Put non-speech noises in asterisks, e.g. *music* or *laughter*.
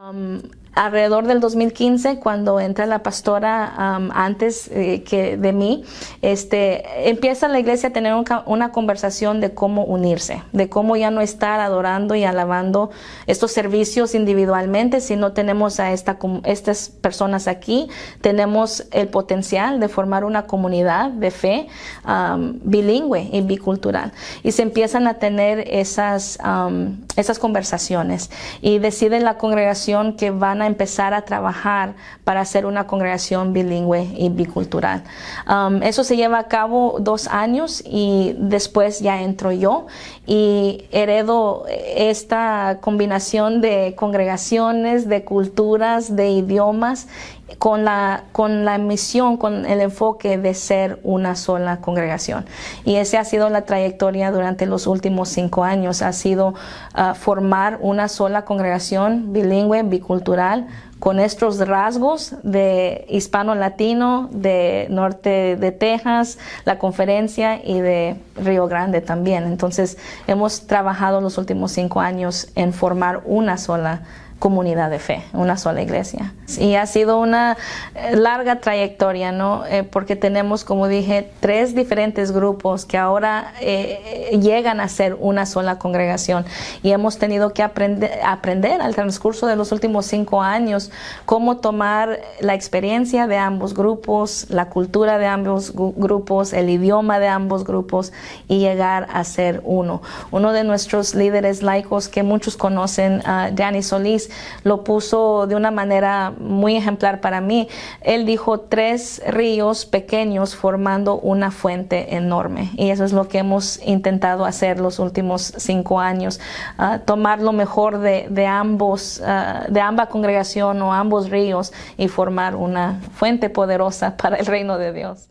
Um, alrededor del 2015, cuando entra la pastora um, antes eh, que de mí, este, empieza la iglesia a tener una conversación de cómo unirse, de cómo ya no estar adorando y alabando estos servicios individualmente, sino tenemos a esta, estas personas aquí, tenemos el potencial de formar una comunidad de fe um, bilingüe y bicultural. Y se empiezan a tener esas, esas conversaciones y decide la congregación que van a empezar a trabajar para hacer una congregación bilingüe y bicultural. Um, eso se lleva a cabo dos años y después ya entro yo y heredo esta combinación de congregaciones, de culturas, de idiomas con la, con la misión, con el enfoque de ser una sola congregación. Y esa ha sido la trayectoria durante los últimos cinco años, ha sido uh, formar una sola congregación bilingüe, bicultural, con estos rasgos de hispano-latino, de norte de Texas, la conferencia y de Río Grande también. Entonces hemos trabajado los últimos cinco años en formar una sola comunidad de fe, una sola iglesia. Y ha sido una eh, larga trayectoria, ¿no? Eh, porque tenemos, como dije, tres diferentes grupos que ahora eh, llegan a ser una sola congregación. Y hemos tenido que aprender, al transcurso de los últimos cinco años cómo tomar la experiencia de ambos grupos, la cultura de ambos grupos, el idioma de ambos grupos y llegar a ser uno. Uno de nuestros líderes laicos que muchos conocen, uh, Danny Solís, lo puso de una manera muy ejemplar para mí. Él dijo tres ríos pequeños formando una fuente enorme y eso es lo que hemos intentado hacer los últimos cinco años, uh, tomar lo mejor de, de ambos, uh, de ambas congregación o ambos ríos y formar una fuente poderosa *laughs* para el reino de Dios.